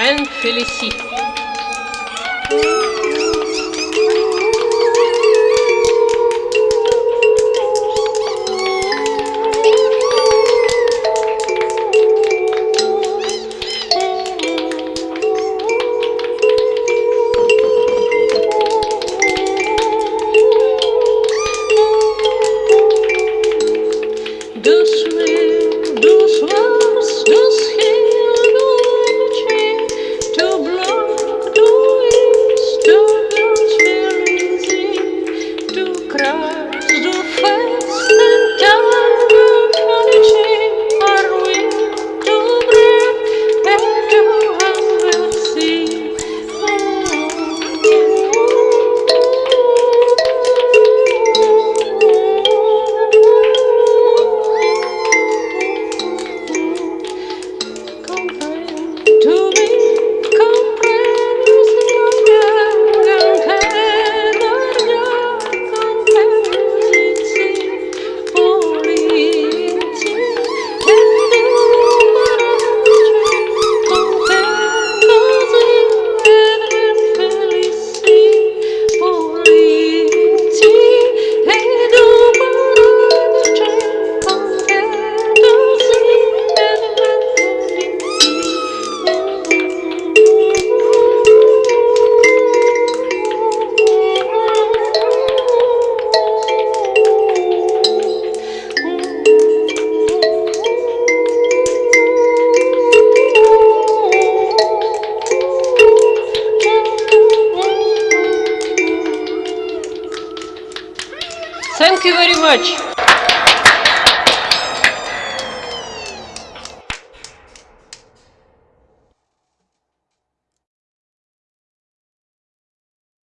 and Félicie. Doucement, doucement, Thank you very much.